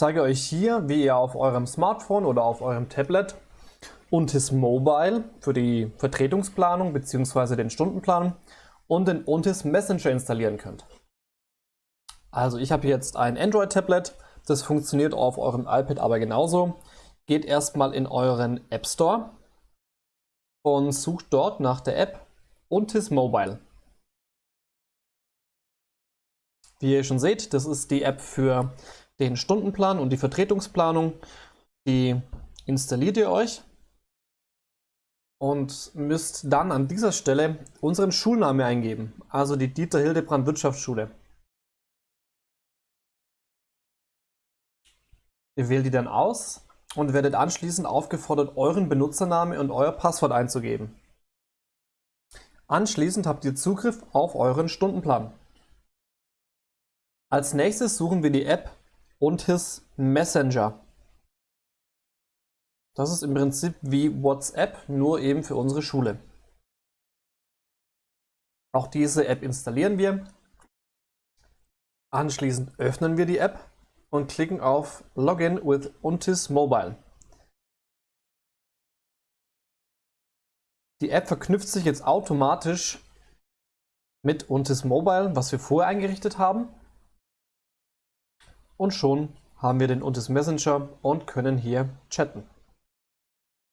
zeige euch hier, wie ihr auf eurem Smartphone oder auf eurem Tablet Untis Mobile für die Vertretungsplanung bzw. den Stundenplan und den Untis Messenger installieren könnt. Also ich habe jetzt ein Android-Tablet, das funktioniert auf eurem iPad aber genauso. Geht erstmal in euren App Store und sucht dort nach der App Untis Mobile. Wie ihr schon seht, das ist die App für den Stundenplan und die Vertretungsplanung. Die installiert ihr euch und müsst dann an dieser Stelle unseren Schulname eingeben, also die Dieter Hildebrand Wirtschaftsschule. Ihr wählt die dann aus und werdet anschließend aufgefordert, euren Benutzername und euer Passwort einzugeben. Anschließend habt ihr Zugriff auf euren Stundenplan. Als nächstes suchen wir die App Untis Messenger. Das ist im Prinzip wie WhatsApp, nur eben für unsere Schule. Auch diese App installieren wir. Anschließend öffnen wir die App und klicken auf Login with Untis Mobile. Die App verknüpft sich jetzt automatisch mit Untis Mobile, was wir vorher eingerichtet haben. Und schon haben wir den Untis Messenger und können hier chatten.